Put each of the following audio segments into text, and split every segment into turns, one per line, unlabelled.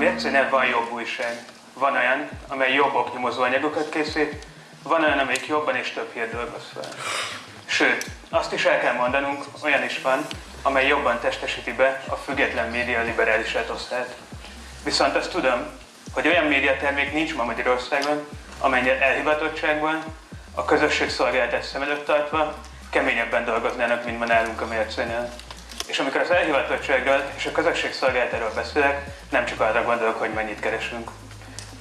mércénél van jobb újság. Van olyan, amely jobb oknyomozó anyagokat készít, van olyan, amelyik jobban és több hírt dolgoz fel. Sőt, azt is el kell mondanunk, olyan is van, amely jobban testesíti be a független média liberális etosztát. Viszont azt tudom, hogy olyan médiatermék nincs ma Magyarországon, amely elhivatottságban, a közösségszolgáltatás szem előtt tartva keményebben dolgoznának, mint ma nálunk a mércénél. És amikor az elhivatottságról és a közösségszolgáltáról beszélek, nem csak arra gondolok, hogy mennyit keresünk.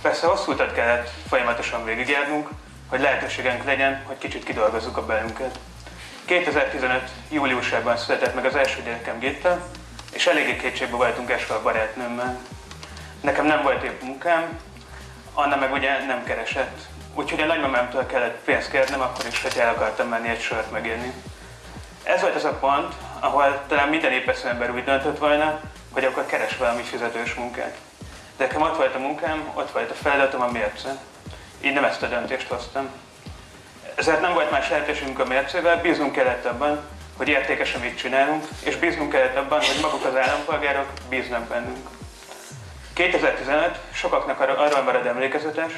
Persze hosszú utat kellett folyamatosan végigjárnunk, hogy lehetőségünk legyen, hogy kicsit kidolgozzuk a belünket. 2015. júliusában született meg az első gyerekem Gitta, és eléggé kétségbe voltunk esve a barátnőmmel. Nekem nem volt épp munkám, Anna meg ugye nem keresett. Úgyhogy a nagymamámtól kellett pénzt kérnem, akkor is, hogy el akartam menni egy sört megélni. Ez volt az a pont, ahol talán minden épesző ember úgy döntött volna, hogy akkor keres valami fizetős munkát. De nekem ott volt a munkám, ott volt a feladatom, a mérce. Így nem ezt a döntést hoztam. Ezért nem volt más lehetőségünk a mércével, bíznunk kellett abban, hogy értékes, amit csinálunk, és bíznunk kellett abban, hogy maguk az állampolgárok bíznak bennünk. 2015 sokaknak arról marad emlékezetes,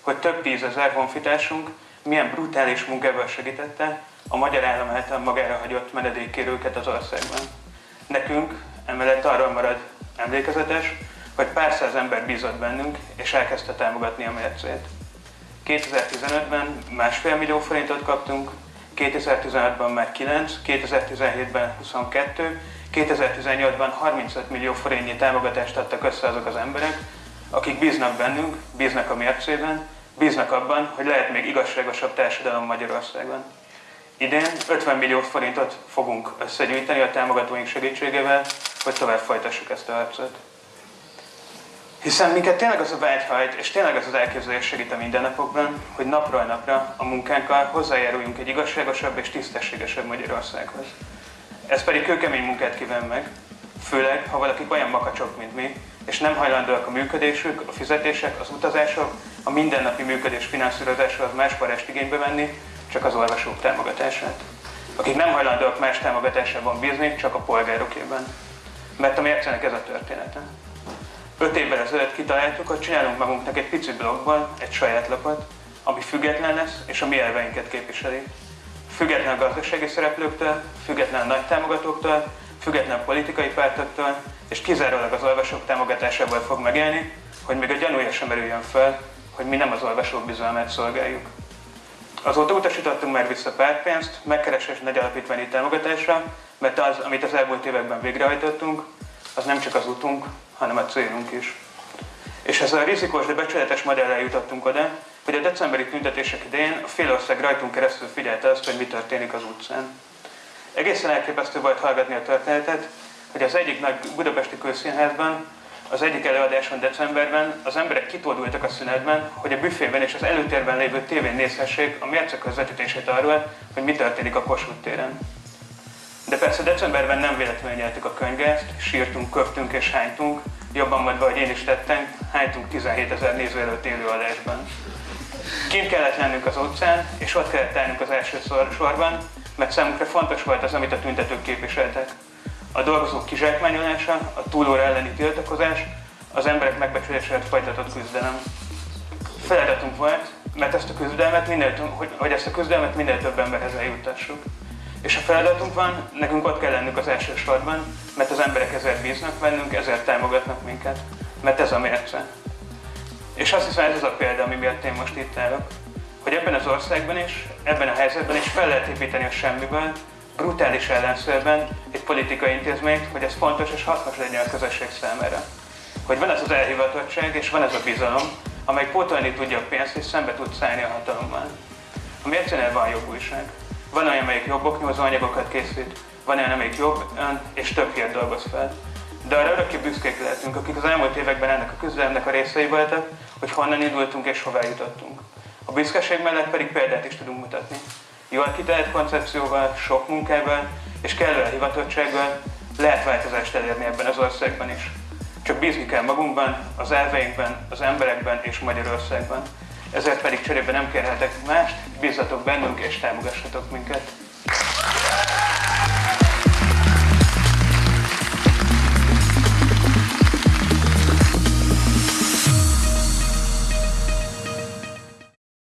hogy több tízezer honfitársunk milyen brutális munkával segítette a magyar állam által magára hagyott menedékkérőket az országban. Nekünk emellett arról marad emlékezetes, hogy pár száz ember bízott bennünk, és elkezdte támogatni a mércét. 2015-ben másfél millió forintot kaptunk, 2016-ban már 9, 2017-ben 22, 2018-ban 35 millió forintnyi támogatást adtak össze azok az emberek, akik bíznak bennünk, bíznak a mércében, bíznak abban, hogy lehet még igazságosabb társadalom Magyarországon. Idén 50 millió forintot fogunk összegyűjteni a támogatóink segítségével, hogy tovább folytassuk ezt a harcot. Hiszen minket tényleg az a vágyhajt, és tényleg az az elképzelés segít a mindennapokban, hogy napról napra a munkánkkal hozzájáruljunk egy igazságosabb és tisztességesebb Magyarországhoz. Ez pedig kőkemény munkát kíván meg, főleg, ha valakik olyan makacsok, mint mi, és nem hajlandóak a működésük, a fizetések, az utazások, a mindennapi működés finanszírozása az más forrást igénybe venni, csak az olvasók támogatását. Akik nem hajlandóak más támogatásában bízni, csak a polgárokében. Mert a mércenek ez a története. Öt évvel ezelőtt kitaláltuk, hogy csinálunk magunknak egy pici blogban egy saját lapot, ami független lesz, és a mi elveinket képviseli. Független a gazdasági szereplőktől, független a nagy támogatóktól, független politikai pártoktól, és kizárólag az olvasók támogatásából fog megélni, hogy még a gyanúja sem merüljön fel, hogy mi nem az olvasók bizalmát szolgáljuk. Azóta utasítottunk már vissza pártpénzt, megkeresés nagy alapítványi támogatásra, mert az, amit az elmúlt években végrehajtottunk, az nem csak az utunk, hanem a célunk is. És ezzel a rizikós, de becsületes modellel jutottunk oda, hogy a decemberi tüntetések idején a félország rajtunk keresztül figyelte azt, hogy mi történik az utcán. Egészen elképesztő volt hallgatni a történetet, hogy az egyik nagy budapesti közszínházban, az egyik előadáson decemberben az emberek kitódultak a szünetben, hogy a büfében és az előtérben lévő tévén nézhessék a mérce közvetítését arról, hogy mi történik a Kossuth téren. De persze decemberben nem véletlenül nyertük a könyvgázt, sírtunk, köptünk és hánytunk, jobban mondva, hogy én is tettem, hánytunk 17 ezer néző előtt élő adásban. Kint kellett lennünk az utcán, és ott kellett állnunk az első sorban, mert számunkra fontos volt az, amit a tüntetők képviseltek. A dolgozók kizsákmányolása, a túlóra elleni tiltakozás, az emberek megbecsülésért folytatott küzdelem. Feladatunk volt, mert ezt a küzdelmet minél, hogy, hogy ezt a küzdelmet minél több emberhez eljuttassuk. És a feladatunk van, nekünk ott kell lennünk az első sorban, mert az emberek ezért bíznak bennünk, ezért támogatnak minket, mert ez a mérce. És azt hiszem ez az a példa, ami miatt én most itt állok, hogy ebben az országban is, ebben a helyzetben is fel lehet építeni a semmiből, brutális ellenszörben egy politikai intézményt, hogy ez fontos és hasznos legyen a közösség számára. Hogy van ez az elhivatottság és van ez a bizalom, amely pótolni tudja a pénzt és szembe tud szállni a hatalommal. A mércénél van jobb újság. Van olyan, amelyik jobb oknyomozó anyagokat készít, van olyan, amelyik jobb ön és több hírt dolgoz fel. De arra örökké büszkék lehetünk, akik az elmúlt években ennek a küzdelemnek a részei voltak, hogy honnan indultunk és hová jutottunk. A büszkeség mellett pedig példát is tudunk mutatni. Jól kitalált koncepcióval, sok munkával és kellő elhivatottsággal lehet változást elérni ebben az országban is. Csak bízni kell magunkban, az elveinkben, az emberekben és Magyarországban. Ezért pedig cserébe nem kérhetek mást, bízzatok bennünk és támogassatok minket.